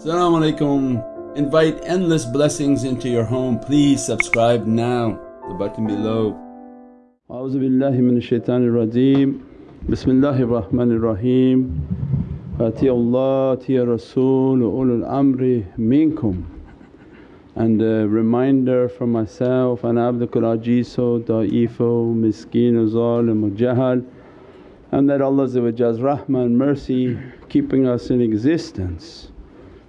Assalamu alaikum. Invite endless blessings into your home. Please subscribe now, the button below. A'udhu billahi minash shaitanir rajeem. Bismillahir Rahmanir Rahim. Atiya Allah, atiya Rasul, ulul amri minkum. And a reminder for myself, ana abdukal ajizo, da'ifo, miskeen, zalim, jahal and that Allah's rahmah and mercy keeping us in existence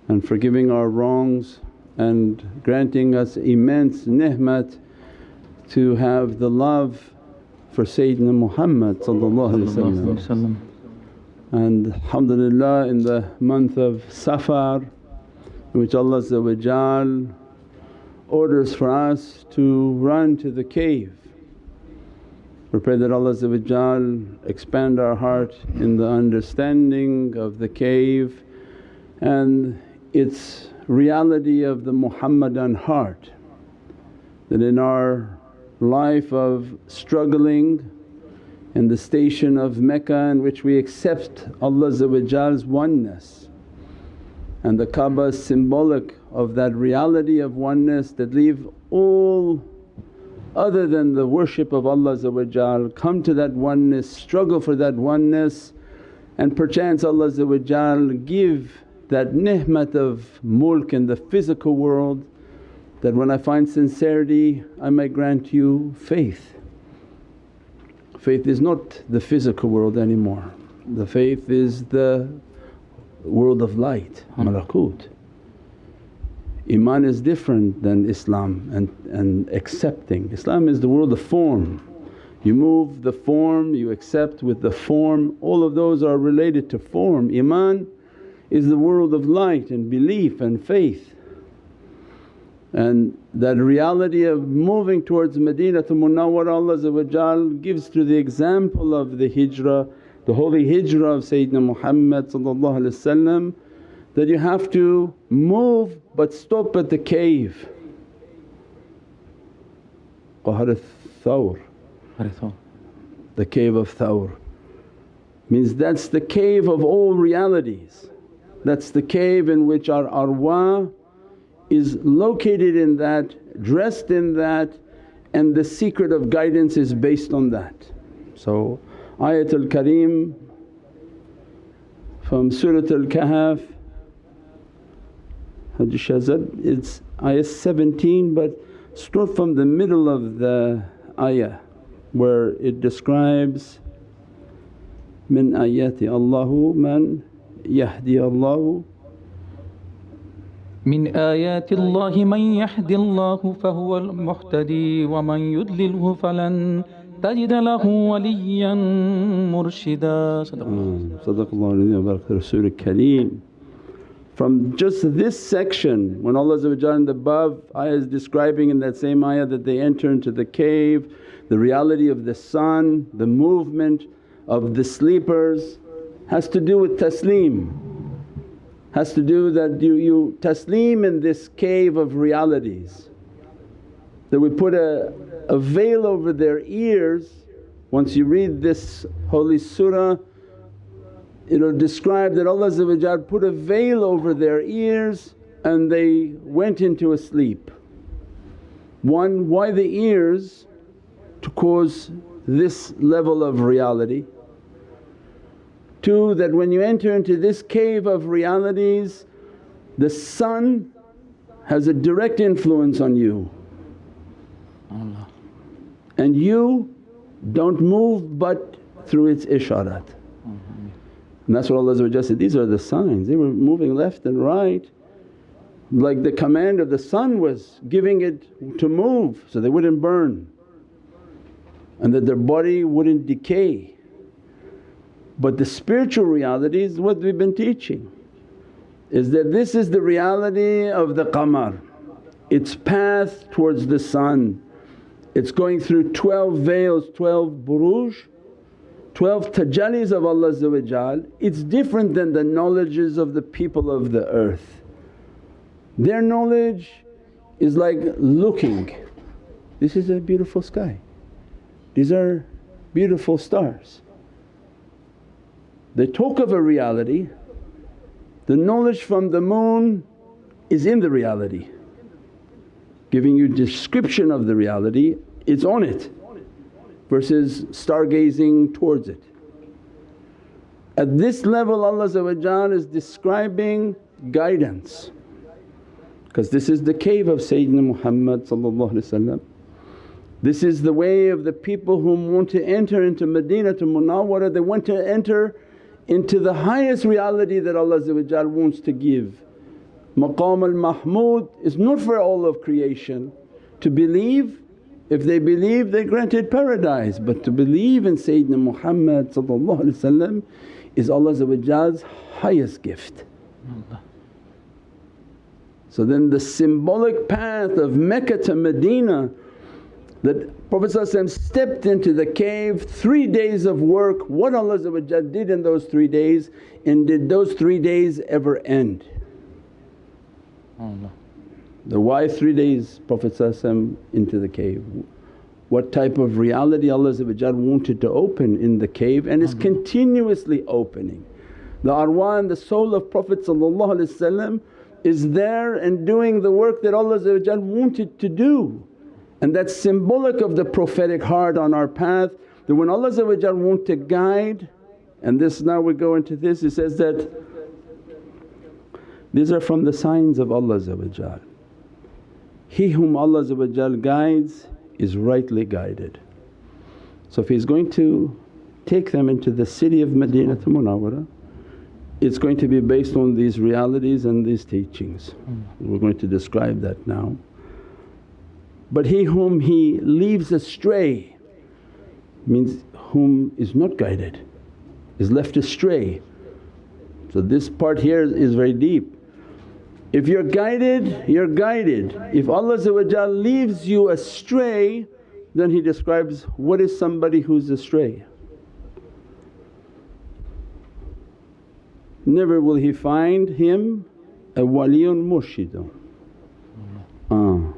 and forgiving our wrongs and granting us immense ni'mat to have the love for Sayyidina Muhammad and alhamdulillah in the month of Safar in which Allah orders for us to run to the cave. We pray that Allah expand our heart in the understanding of the cave and its reality of the Muhammadan heart. That in our life of struggling in the station of Mecca in which we accept Allah's oneness and the Kaaba is symbolic of that reality of oneness that leave all other than the worship of Allah come to that oneness, struggle for that oneness and perchance Allah give that ni'mat of mulk in the physical world that when I find sincerity I may grant you faith. Faith is not the physical world anymore, the faith is the world of light, hmm. malakut. Iman is different than Islam and, and accepting. Islam is the world of form. You move the form, you accept with the form, all of those are related to form. Iman is the world of light and belief and faith. And that reality of moving towards Medina Madinatul Munawwara Allah gives through the example of the hijrah, the holy hijrah of Sayyidina Muhammad that you have to move but stop at the cave. Ghar Thawr, the cave of Thawr means that's the cave of all realities. That's the cave in which our arwah is located in that, dressed in that and the secret of guidance is based on that. So Ayatul Kareem from Suratul Kahf Haji Shahzad it's ayah 17 but start from the middle of the ayah where it describes min ayati Allahu man yahdi Allahu من آيات الله من يهد الله فهو المهتدي ومن يضلله فلن تجد له وليا مرشدا صدق الله صدق الله العظيم وبارك رسول الكريم From just this section when Allah in the above ayah is describing in that same ayah that they enter into the cave, the reality of the sun, the movement of the sleepers has to do with taslim, has to do that you, you taslim in this cave of realities. That we put a, a veil over their ears once you read this holy surah it'll describe that Allah put a veil over their ears and they went into a sleep. One, why the ears? To cause this level of reality. Two, that when you enter into this cave of realities the sun has a direct influence on you. And you don't move but through its isharat. And that's what Allah said, these are the signs. They were moving left and right like the command of the sun was giving it to move so they wouldn't burn and that their body wouldn't decay. But the spiritual reality is what we've been teaching is that this is the reality of the qamar, its path towards the sun. It's going through 12 veils, 12 buruj 12 tajallis of Allah it's different than the knowledges of the people of the earth. Their knowledge is like looking, this is a beautiful sky, these are beautiful stars. They talk of a reality. The knowledge from the moon is in the reality, giving you description of the reality, it's on it versus stargazing towards it. At this level Allah is describing guidance. Because this is the cave of Sayyidina Muhammad This is the way of the people who want to enter into Medina to Munawwara, they want to enter into the highest reality that Allah wants to give. Maqam al-Mahmud is not for all of creation. To believe, if they believe they granted paradise but to believe in Sayyidina Muhammad is Allah's highest gift. So then the symbolic path of Mecca to Medina that Prophet stepped into the cave, three days of work, what Allah did in those three days and did those three days ever end? The why three days Prophet into the cave? What type of reality Allah wanted to open in the cave and is mhm. continuously opening. The arwah and the soul of Prophet is there and doing the work that Allah wanted to do. And that's symbolic of the prophetic heart on our path that when Allah want to guide and this now we go into this, He says that, these are from the signs of Allah He whom Allah guides is rightly guided. So if He's going to take them into the city of Madinah Munawwara it's going to be based on these realities and these teachings. Hmm. We're going to describe that now. But he whom he leaves astray means whom is not guided, is left astray. So this part here is very deep. If you're guided, you're guided. If Allah leaves you astray then He describes what is somebody who's astray. never will he find him a waliyun murshidun. Uh,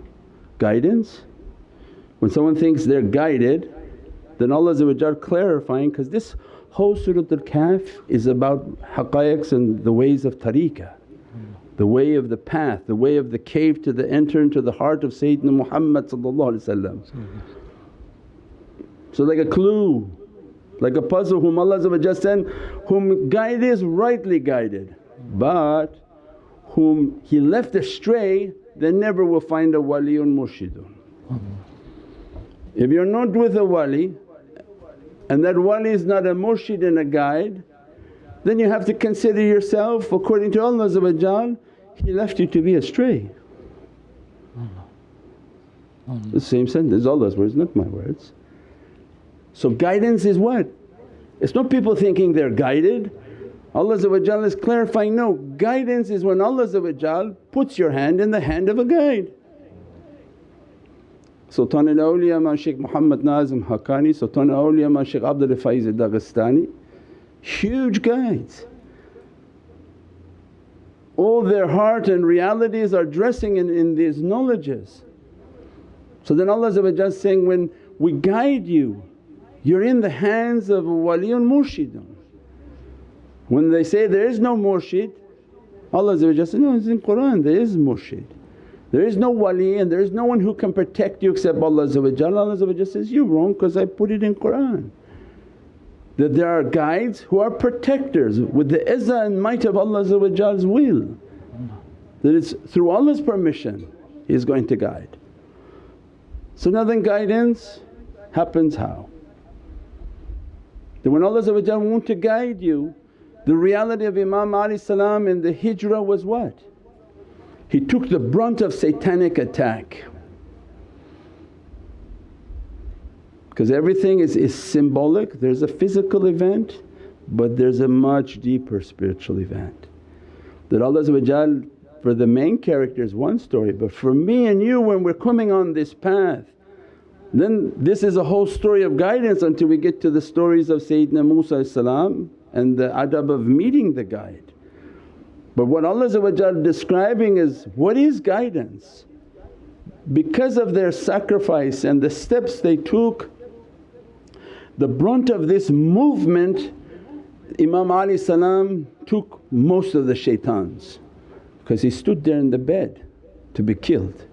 guidance. When someone thinks they're guided then Allah clarifying because this whole Surat al-Kahf is about haqqaiqs and the ways of tariqah, the way of the path, the way of the cave to the enter into the heart of Sayyidina Muhammad So like a clue like a puzzle whom Allah sent, whom guided is rightly guided but whom He left astray they never will find a wali waliyun murshidun. If you're not with a wali and that wali is not a murshid and a guide then you have to consider yourself according to Allah He left you to be astray. The same sentence, Allah's words not my words. So guidance is what? It's not people thinking they're guided. Allah is clarifying, no, guidance is when Allah puts your hand in the hand of a guide. Sultan al-Awliya Ma Shaykh Muhammad Nazim Haqqani, Sultan al-Awliya Ma Shaykh Abdul Faiz Dagestani, huge guides. All their heart and realities are dressing in, in these knowledges. So then Allah is saying, when we guide you you're in the hands of a waliyun murshidun. When they say there is no murshid, Allah says, no it's in Qur'an there is murshid. There is no wali and there is no one who can protect you except Allah Allah says, you're wrong because I put it in Qur'an. That there are guides who are protectors with the izzah and might of Allah's will. That it's through Allah's permission He's going to guide. So now then guidance happens how? That when Allah want to guide you, the reality of Imam Ali salam in the hijrah was what? He took the brunt of satanic attack because everything is, is symbolic, there's a physical event but there's a much deeper spiritual event. That Allah for the main character is one story but for me and you when we're coming on this path then this is a whole story of guidance until we get to the stories of Sayyidina Musa and the adab of meeting the guide. But what Allah describing is what is guidance? Because of their sacrifice and the steps they took, the brunt of this movement Imam Ali salam took most of the shaitans because he stood there in the bed to be killed.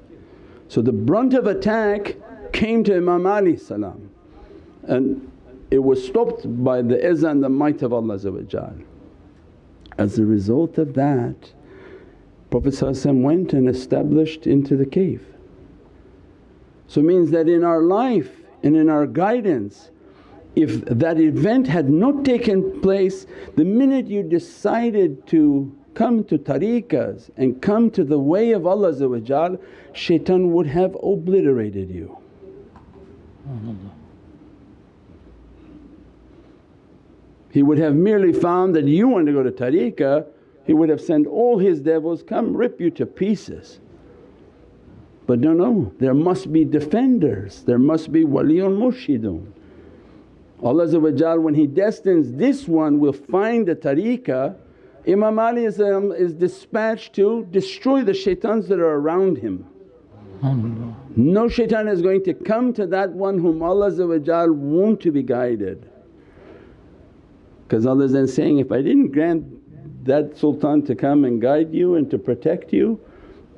So the brunt of attack came to Imam Ali salam and it was stopped by the izzah and the might of Allah As a result of that Prophet went and established into the cave. So means that in our life and in our guidance if that event had not taken place the minute you decided to come to tariqas and come to the way of Allah shaitan would have obliterated you. He would have merely found that you want to go to tariqah, he would have sent all his devils, come rip you to pieces. But no, no, there must be defenders, there must be waliyun murshidun. Allah when He destines this one will find a tariqah Imam Ali is, um, is dispatched to destroy the shaitans that are around him. No shaitan is going to come to that one whom Allah want to be guided. Because Allah is then saying, if I didn't grant that sultan to come and guide you and to protect you,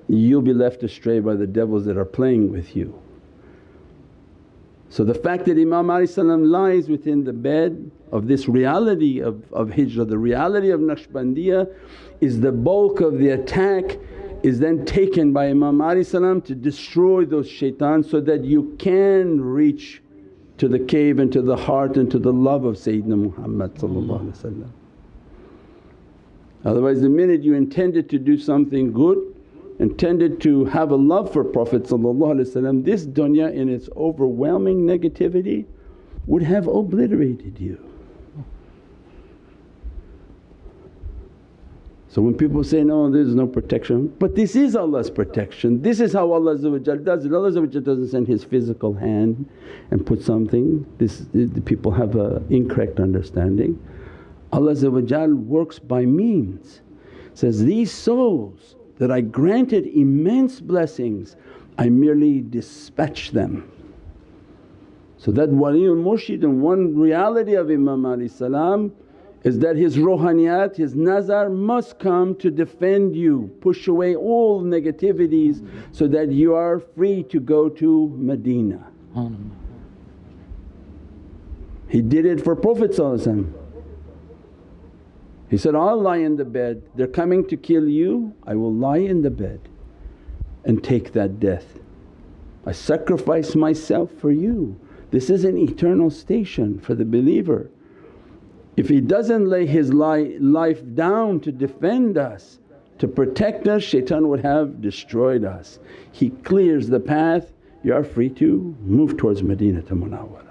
you'll be left astray by the devils that are playing with you. So the fact that Imam Ali lies within the bed of this reality of, of hijrah, the reality of Naqshbandiyah is the bulk of the attack is then taken by Imam Ali to destroy those shaitans so that you can reach to the cave and to the heart and to the love of Sayyidina Muhammad Otherwise the minute you intended to do something good intended to have a love for Prophet this dunya in its overwhelming negativity would have obliterated you. So when people say, no there's no protection, but this is Allah's protection, this is how Allah does it. Allah doesn't send His physical hand and put something, this people have an incorrect understanding. Allah works by means. Says, these souls that I granted immense blessings, I merely dispatch them. So that waliyul murshid and one reality of Imam Ali salam is that his rohaniyat, his nazar must come to defend you, push away all negativities so that you are free to go to Medina. He did it for Prophet he said, I'll lie in the bed, they're coming to kill you, I will lie in the bed and take that death. I sacrifice myself for you. This is an eternal station for the believer. If he doesn't lay his life down to defend us, to protect us, shaitan would have destroyed us. He clears the path, you are free to move towards Madinah Munawwara.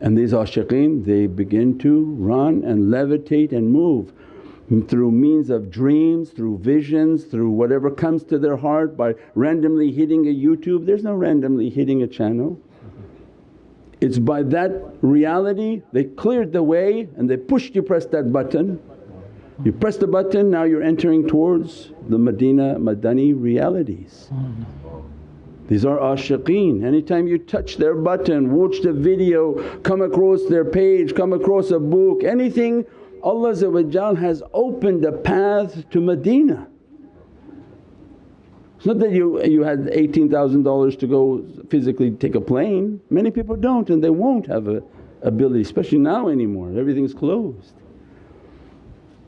And these ashiqeen they begin to run and levitate and move through means of dreams, through visions, through whatever comes to their heart by randomly hitting a YouTube. There's no randomly hitting a channel. It's by that reality they cleared the way and they pushed you press that button. You press the button now you're entering towards the Madina Madani realities. These are ashiqeen, anytime you touch their button, watch the video, come across their page, come across a book, anything Allah has opened a path to Medina. It's not that you, you had $18,000 to go physically take a plane, many people don't and they won't have a ability especially now anymore, everything's closed.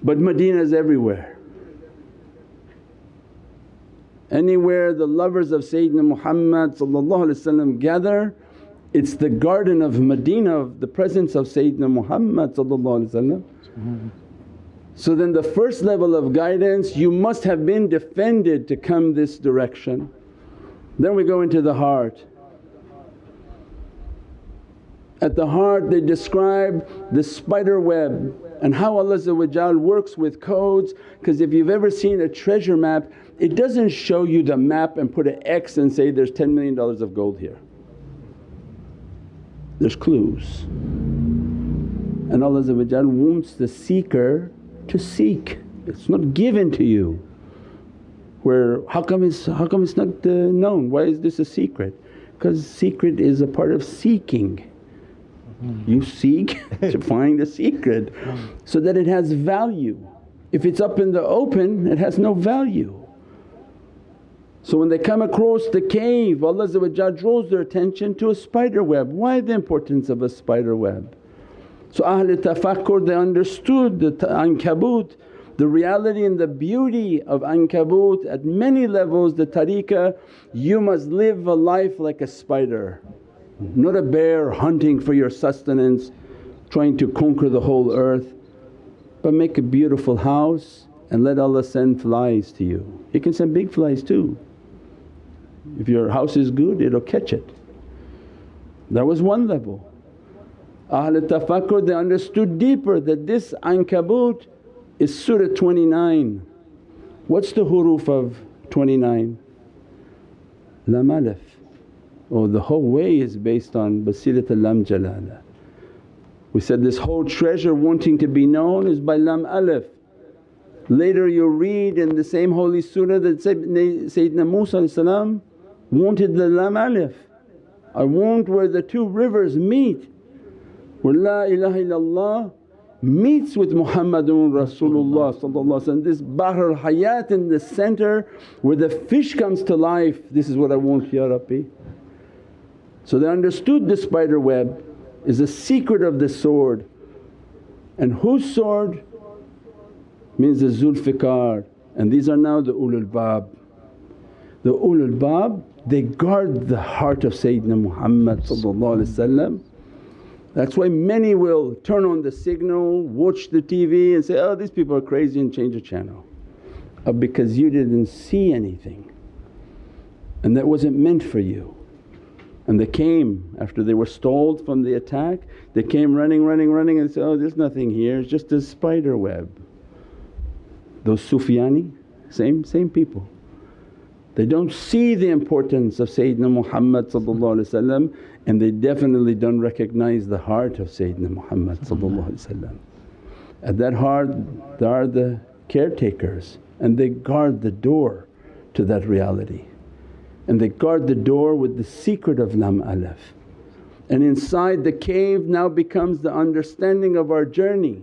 But Medina is everywhere. Anywhere the lovers of Sayyidina Muhammad gather it's the garden of Medina of the presence of Sayyidina Muhammad So then the first level of guidance you must have been defended to come this direction. Then we go into the heart. At the heart they describe the spider web and how Allah works with codes because if you've ever seen a treasure map it doesn't show you the map and put an X and say there's $10 million of gold here. There's clues. And Allah wants the seeker to seek, it's not given to you. Where how come it's, how come it's not uh, known? Why is this a secret? Because secret is a part of seeking. You seek to find the secret so that it has value. If it's up in the open it has no value. So when they come across the cave Allah draws their attention to a spider web. Why the importance of a spider web? So Ahl tafakkur they understood the ankabut, the reality and the beauty of ankabut at many levels the tariqah you must live a life like a spider. Not a bear hunting for your sustenance, trying to conquer the whole earth but make a beautiful house and let Allah send flies to you. He can send big flies too. If your house is good it'll catch it. That was one level. Ahl tafakkur they understood deeper that this ankabut is Surah 29. What's the huruf of 29? Lam alif. Oh the whole way is based on Basirat al-Lam Jalala. We said this whole treasure wanting to be known is by Lam alif. Later you'll read in the same holy surah that Sayyidina Musa wanted the Lam alif. I want where the two rivers meet where La ilaha illallah meets with Muhammadun Rasulullah this Bahr al-Hayat in the center where the fish comes to life, this is what I want Ya Rabbi. So they understood the spider web is the secret of the sword and whose sword means the Zulfiqar and these are now the ulul bab. The ulul bab they guard the heart of Sayyidina Muhammad that's why many will turn on the signal, watch the TV and say, oh these people are crazy and change the channel. Uh, because you didn't see anything and that wasn't meant for you. And they came after they were stalled from the attack, they came running, running, running and said, oh there's nothing here, it's just a spider web. Those Sufyani, same, same people. They don't see the importance of Sayyidina Muhammad and they definitely don't recognize the heart of Sayyidina Muhammad At that heart there are the caretakers and they guard the door to that reality. And they guard the door with the secret of Lam Alif. And inside the cave now becomes the understanding of our journey.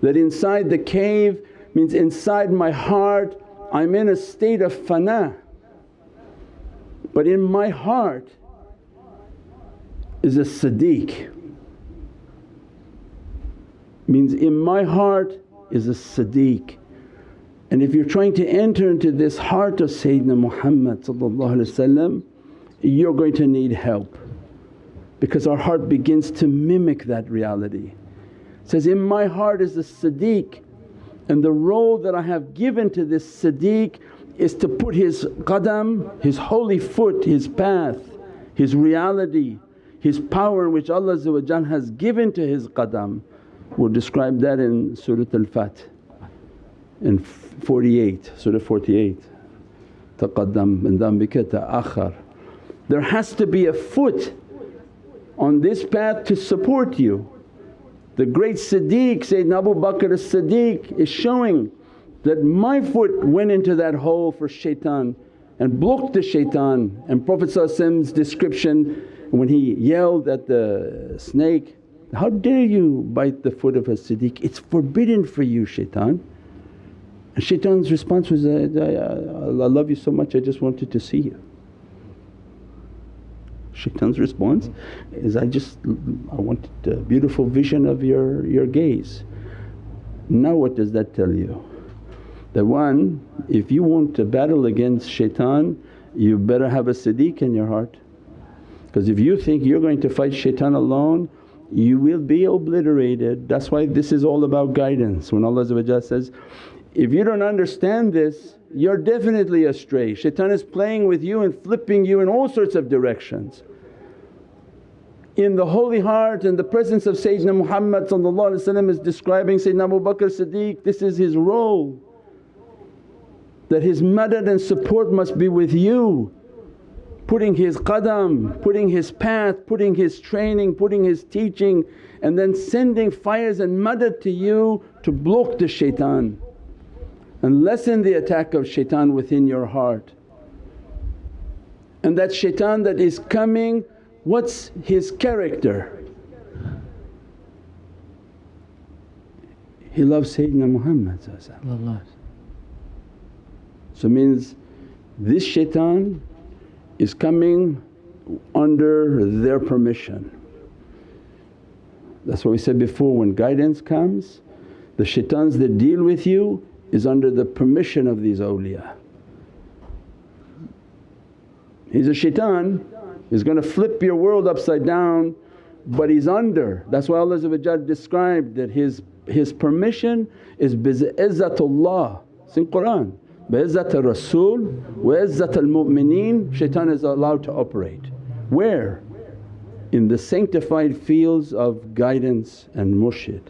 That inside the cave means inside my heart I'm in a state of fana but in my heart is a sadiq. Means in my heart is a sadiq. And if you're trying to enter into this heart of Sayyidina Muhammad you're going to need help. Because our heart begins to mimic that reality. It says, in my heart is a Siddiq and the role that I have given to this Siddiq is to put his qadam, his holy foot, his path, his reality, his power which Allah has given to his qadam. We'll describe that in Surah Al-Fath in 48, Surah 48 taqaddam min dhanbika ta'akhar. There has to be a foot on this path to support you. The great Siddiq Sayyidina Abu Bakr as-Siddiq is showing that my foot went into that hole for shaitan and blocked the shaitan and Prophet's description when he yelled at the snake, how dare you bite the foot of a Siddiq, it's forbidden for you shaitan. And shaitan's response was, I, I, I love you so much I just wanted to see you. Shaitan's response is, I just I wanted a beautiful vision of your, your gaze. Now what does that tell you? That one, if you want to battle against shaitan you better have a siddiq in your heart because if you think you're going to fight shaitan alone you will be obliterated. That's why this is all about guidance. When Allah says, if you don't understand this you're definitely astray. Shaitan is playing with you and flipping you in all sorts of directions. In the holy heart and the presence of Sayyidina Muhammad is describing Sayyidina Abu Bakr Siddiq, this is his role that his madad and support must be with you putting his qadam, putting his path, putting his training, putting his teaching and then sending fires and madad to you to block the shaitan and lessen the attack of shaitan within your heart. And that shaitan that is coming, what's his character? He loves Sayyidina Muhammad So means this shaitan is coming under their permission. That's what we said before when guidance comes, the shaitans that deal with you is under the permission of these awliya. He's a shaitan, he's going to flip your world upside down but he's under. That's why Allah described that his, his permission is bi'izzatullah, it's in Qur'an. Bi'izzat Rasul wa izzat al mu'mineen, shaitan is allowed to operate. Where? In the sanctified fields of guidance and murshid.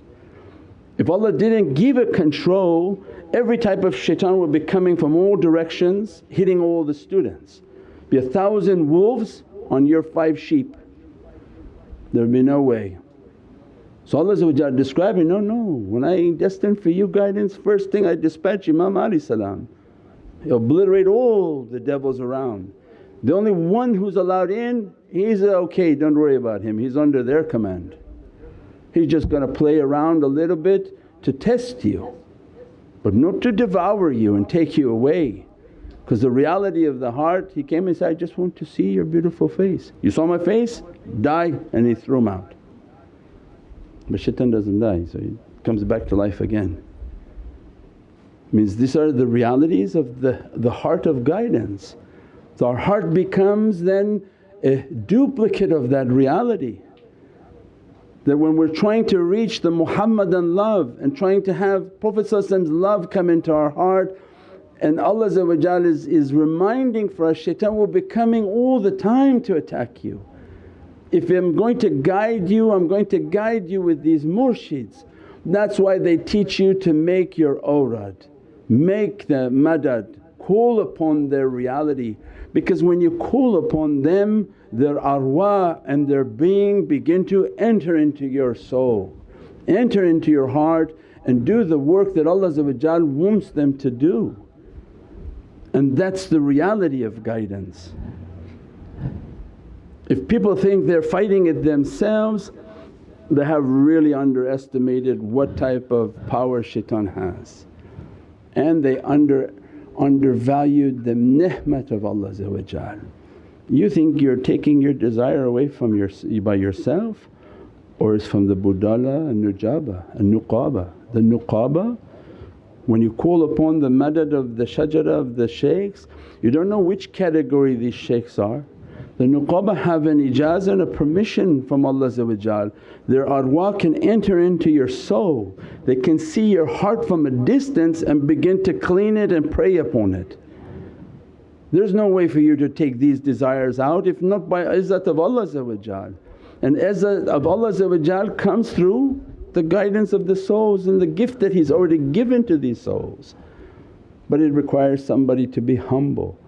If Allah didn't give it control, every type of shaitan would be coming from all directions hitting all the students. Be a thousand wolves on your five sheep, there'd be no way. So Allah describing, no, no, when I destined for you guidance first thing I dispatch Imam Ali salam, obliterate all the devils around. The only one who's allowed in, he's okay, don't worry about him, he's under their command. He's just going to play around a little bit to test you but not to devour you and take you away. Because the reality of the heart, he came and said, I just want to see your beautiful face. You saw my face? Die and he threw him out. But shaitan doesn't die so he comes back to life again. Means these are the realities of the, the heart of guidance. So our heart becomes then a duplicate of that reality. That when we're trying to reach the Muhammadan love and trying to have Prophet's love come into our heart and Allah is, is reminding for us, shaitan will be coming all the time to attack you. If I'm going to guide you, I'm going to guide you with these murshids. That's why they teach you to make your awrad, make the madad, call upon their reality because when you call upon them their arwah and their being begin to enter into your soul, enter into your heart and do the work that Allah wants them to do. And that's the reality of guidance. If people think they're fighting it themselves, they have really underestimated what type of power shaitan has and they under undervalued the ni'mat of Allah You think you're taking your desire away from your, by yourself or it's from the budala and nujaba and nuqaba. The nuqaba when you call upon the madad of the shajara of the shaykhs you don't know which category these shaykhs are. The nuqaba have an ijazah and a permission from Allah Their arwah can enter into your soul, they can see your heart from a distance and begin to clean it and pray upon it. There's no way for you to take these desires out if not by izzat of Allah and izzat of Allah comes through the guidance of the souls and the gift that He's already given to these souls. But it requires somebody to be humble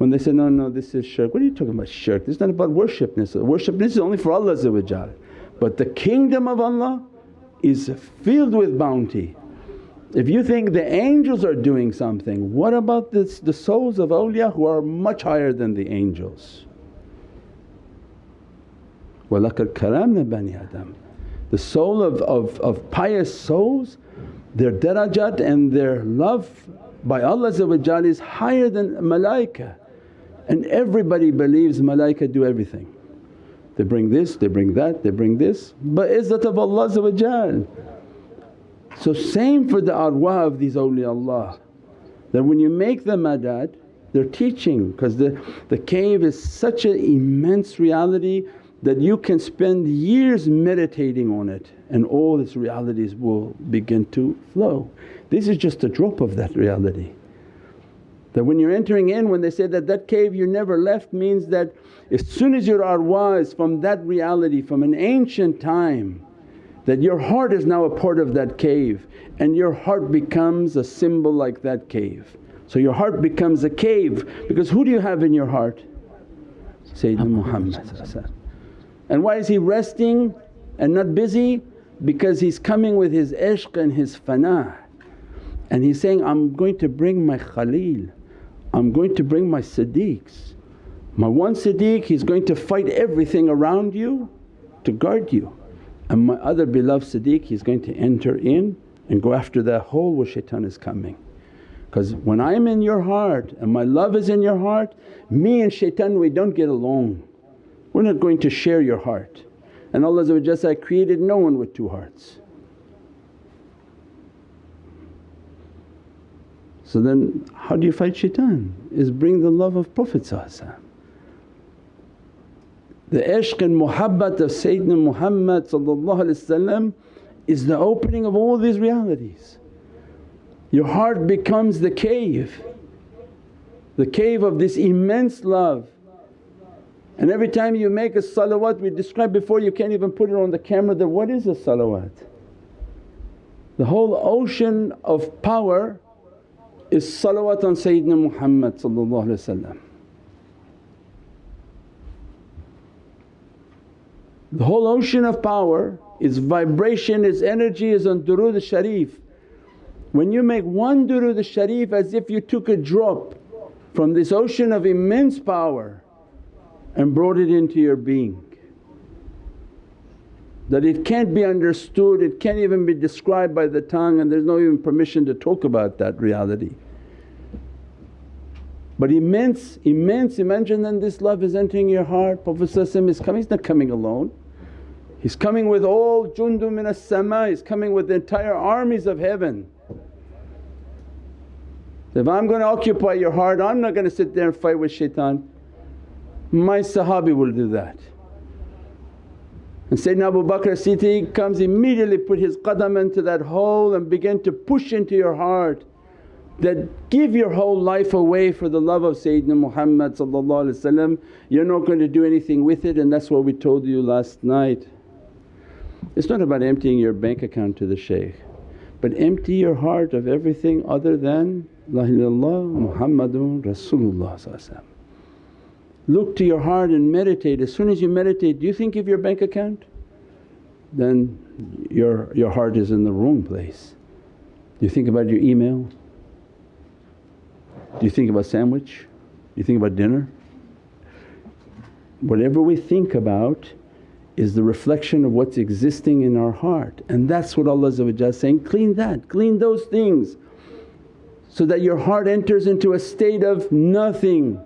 when they say, no, no this is shirk, what are you talking about shirk? This is not about worshipness, worshipness is only for Allah but the kingdom of Allah is filled with bounty. If you think the angels are doing something, what about this, the souls of awliya who are much higher than the angels? وَلَقَدْ كَرَمْنَا بَنِي Adam. The soul of, of, of pious souls, their darajat and their love by Allah is higher than malaika. And everybody believes malaika do everything. They bring this, they bring that, they bring this, but izzat of Allah So same for the arwah of these awliyaullah that when you make the madad they're teaching because the, the cave is such an immense reality that you can spend years meditating on it and all its realities will begin to flow. This is just a drop of that reality. That when you're entering in when they say that that cave you never left means that as soon as your arwah is from that reality from an ancient time that your heart is now a part of that cave and your heart becomes a symbol like that cave. So your heart becomes a cave because who do you have in your heart? Sayyidina Muhammad And why is he resting and not busy? Because he's coming with his ishq and his fana and he's saying, I'm going to bring my Khalil I'm going to bring my Siddiqs. My one Siddiq he's going to fight everything around you to guard you and my other beloved Siddiq he's going to enter in and go after that hole where shaitan is coming. Because when I'm in your heart and my love is in your heart, me and shaitan we don't get along. We're not going to share your heart. And Allah said, I created no one with two hearts. So then how do you fight shaitan? Is bring the love of Prophet The ishq and muhabbat of Sayyidina Muhammad is the opening of all these realities. Your heart becomes the cave, the cave of this immense love. And every time you make a salawat we described before you can't even put it on the camera that what is a salawat? The whole ocean of power is salawat on Sayyidina Muhammad The whole ocean of power, its vibration, its energy is on durood sharif. When you make one durood sharif as if you took a drop from this ocean of immense power and brought it into your being. That it can't be understood, it can't even be described by the tongue and there's no even permission to talk about that reality. But immense, immense, imagine then this love is entering your heart, Prophet is coming, he's not coming alone. He's coming with all jundum min as-sama, he's coming with the entire armies of heaven. If I'm going to occupy your heart I'm not going to sit there and fight with shaitan. My Sahabi will do that. And Sayyidina Abu Bakr Siddiq comes immediately put his qadam into that hole and begin to push into your heart that give your whole life away for the love of Sayyidina Muhammad you're not going to do anything with it and that's what we told you last night. It's not about emptying your bank account to the shaykh but empty your heart of everything other than La ilaha illallah Muhammadun Rasulullah Look to your heart and meditate. As soon as you meditate, do you think of your bank account? Then your, your heart is in the wrong place. Do you think about your email? Do you think about sandwich? Do you think about dinner? Whatever we think about is the reflection of what's existing in our heart and that's what Allah is saying, clean that, clean those things so that your heart enters into a state of nothing.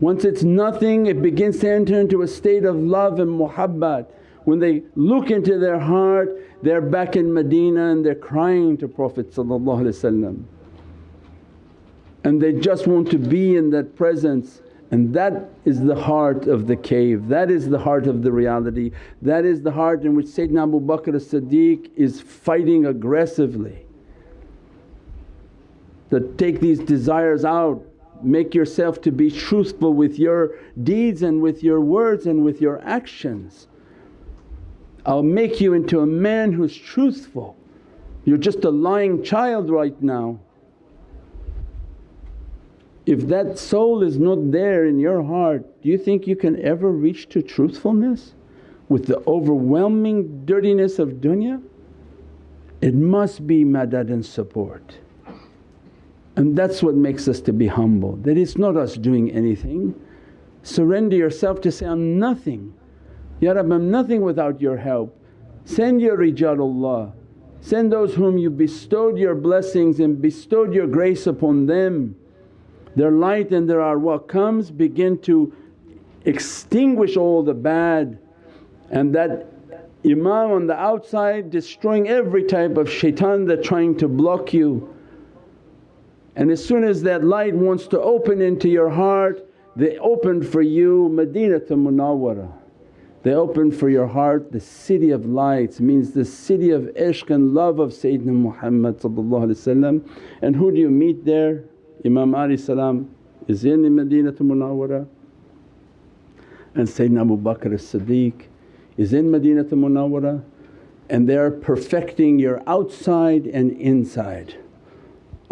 Once it's nothing it begins to enter into a state of love and muhabbat. When they look into their heart they're back in Medina and they're crying to Prophet and they just want to be in that presence and that is the heart of the cave, that is the heart of the reality, that is the heart in which Sayyidina Abu Bakr as-Siddiq is fighting aggressively. That take these desires out, make yourself to be truthful with your deeds and with your words and with your actions. I'll make you into a man who's truthful. You're just a lying child right now. If that soul is not there in your heart, do you think you can ever reach to truthfulness with the overwhelming dirtiness of dunya? It must be madad and support. And that's what makes us to be humble, that it's not us doing anything. Surrender yourself to say, I'm nothing. Ya Rabbi I'm nothing without your help. Send your rijalullah, send those whom you bestowed your blessings and bestowed your grace upon them their light and their arwah comes begin to extinguish all the bad and that imam on the outside destroying every type of shaitan that trying to block you. And as soon as that light wants to open into your heart they open for you Madinatul Munawwara. They open for your heart the city of lights means the city of ishq and love of Sayyidina Muhammad and who do you meet there? Imam Ali salam is in Madinatul Munawwara and Sayyidina Abu Bakr as-Siddiq is in Madinatul Munawwara and they are perfecting your outside and inside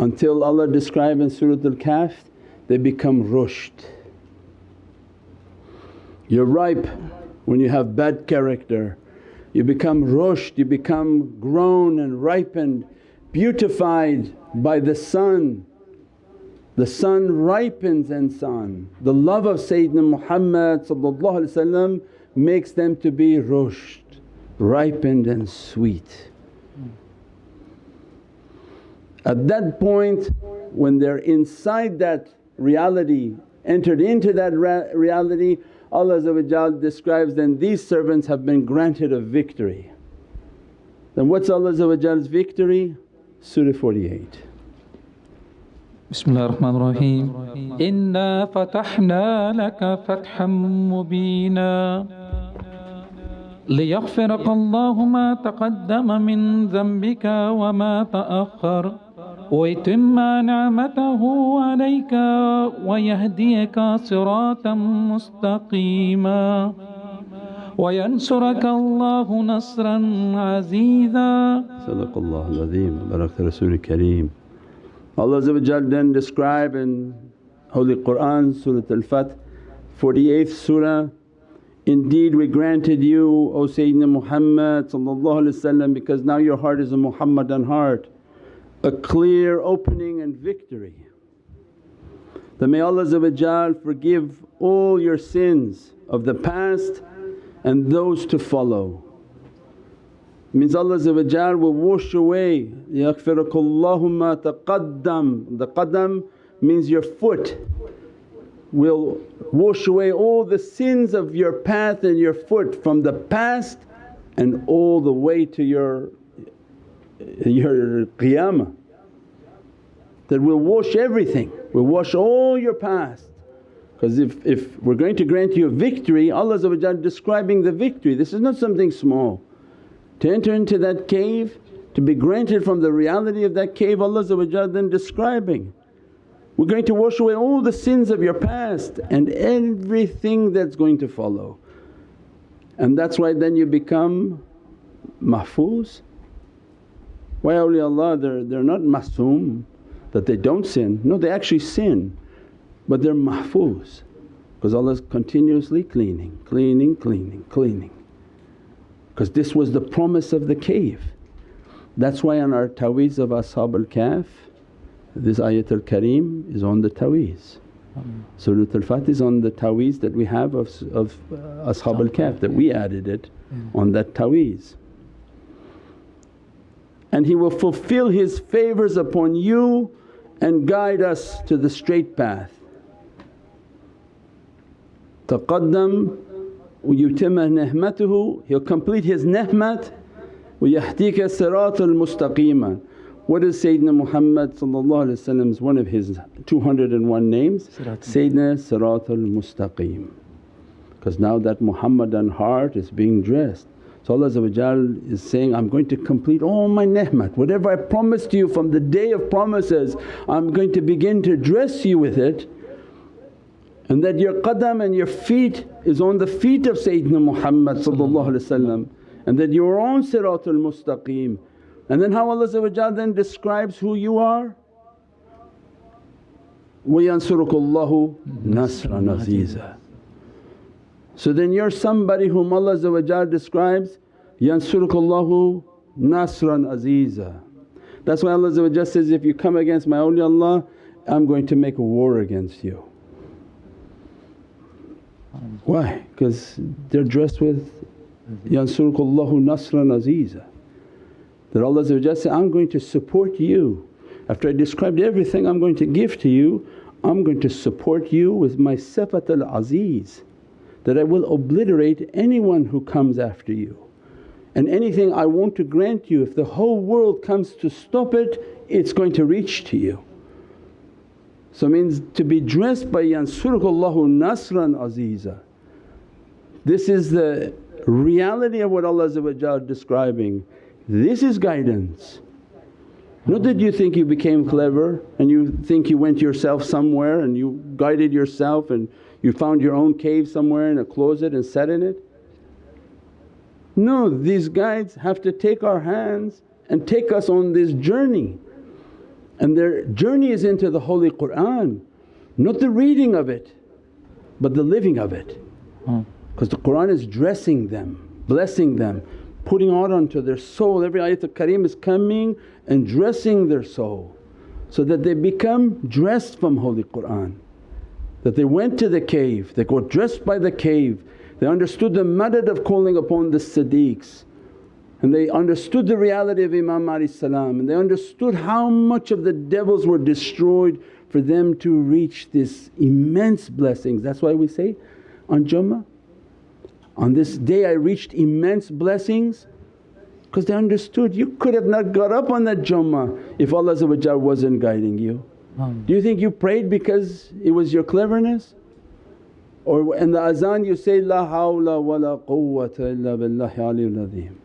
until Allah describe in Surat Al-Kahf they become rushd. You're ripe when you have bad character, you become rushd, you become grown and ripened, beautified by the sun the sun ripens insan. The love of Sayyidina Muhammad makes them to be rushd, ripened and sweet. At that point when they're inside that reality, entered into that reality Allah describes, then these servants have been granted a victory. Then what's Allah's victory? Surah 48. بسم الله الرحمن الرحيم إنا فتحنا لك فتحا مبينا ليغفرك الله ما تقدم من ذنبك وما تأخر ويتم نعمته عليك ويهديك صراطا مستقيما وينصرك الله نصرا عزيزا صدق الله العظيم بارك رسول الكريم Allah then describe in Holy Qur'an Surah Al-Fath 48th Surah Indeed we granted you O Sayyidina Muhammad because now your heart is a Muhammadan heart a clear opening and victory. That may Allah forgive all your sins of the past and those to follow. Means Allah will wash away, yaqfirakullahumma taqaddam. The qaddam means your foot will wash away all the sins of your path and your foot from the past and all the way to your your qiyamah that will wash everything, will wash all your past. Because if, if we're going to grant you a victory, Allah describing the victory, this is not something small. To enter into that cave, to be granted from the reality of that cave Allah then describing. We're going to wash away all the sins of your past and everything that's going to follow. And that's why then you become mahfuz why awliyaullah they're, they're not masoom that they don't sin, no they actually sin but they're mahfuz because Allah's continuously cleaning, cleaning, cleaning, cleaning. Because this was the promise of the cave. That's why on our taweez of Ashab al-Kahf this ayatul kareem is on the taweez. Surah Al-Fath is on the taweez that we have of, of uh, Ashab al-Kahf that we added it on that taweez and He will fulfill His favours upon you and guide us to the straight path. Taqaddam yutimma ni'matuhu, He'll complete His ni'mat وَيَهْدِيكَ صِرَاطَ الْمُسْتَقِيمًا What is Sayyidina Muhammad's one of his 201 names? Sayyidina Siratul Mustaqim. Because now that Muhammadan heart is being dressed so Allah is saying, I'm going to complete all my ni'mat, whatever I promised you from the day of promises I'm going to begin to dress you with it and that your qadam and your feet is on the feet of Sayyidina Muhammad and that you're on Siratul Mustaqim. And then how Allah then describes who you are, وَيَنْصُرُكُ اللَّهُ نَصْرًا عَزِيزًا so then you're somebody whom Allah describes, Yansurukallahu nasran aziza. That's why Allah says, if you come against my awliyaullah I'm going to make a war against you. Why? Because they're dressed with Yansurukallahu nasran aziza. That Allah says, I'm going to support you. After I described everything I'm going to give to you, I'm going to support you with my sifat al-aziz that I will obliterate anyone who comes after you. And anything I want to grant you, if the whole world comes to stop it, it's going to reach to you. So means to be dressed by yansurukallahu nasran aziza. This is the reality of what Allah is describing. This is guidance. Not that you think you became clever and you think you went yourself somewhere and you guided yourself and you found your own cave somewhere in a closet and sat in it? No, these guides have to take our hands and take us on this journey and their journey is into the Holy Qur'an, not the reading of it but the living of it. Hmm. Because the Qur'an is dressing them, blessing them, putting out onto their soul. Every ayatul kareem is coming and dressing their soul so that they become dressed from Holy Qur'an that they went to the cave, they got dressed by the cave, they understood the madad of calling upon the siddiqs and they understood the reality of Imam salam and they understood how much of the devils were destroyed for them to reach this immense blessings. That's why we say on Jummah, on this day I reached immense blessings because they understood you could have not got up on that Jummah if Allah wasn't guiding you. Um. Do you think you prayed because it was your cleverness? Or in the azan you say, La hawla wa la quwwata illa billahi aliyyil azim.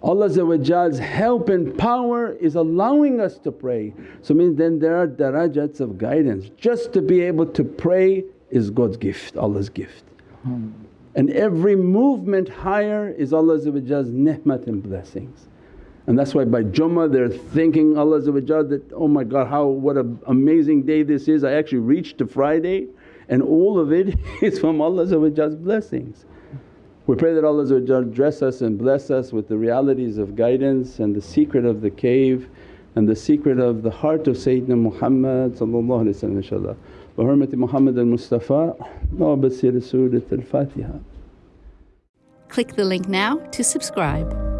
Allah's help and power is allowing us to pray. So means then there are darajats of guidance. Just to be able to pray is God's gift, Allah's gift. Um. And every movement higher is Allah's ni'mat and blessings. And that's why by Jummah they're thinking Allah that, oh my God how what an amazing day this is. I actually reached to Friday and all of it is from Allah's blessings. We pray that Allah dress us and bless us with the realities of guidance and the secret of the cave and the secret of the heart of Sayyidina Muhammad inshaAllah. Hurmati Muhammad al-Mustafa basir Surat al-Fatiha. Click the link now to subscribe.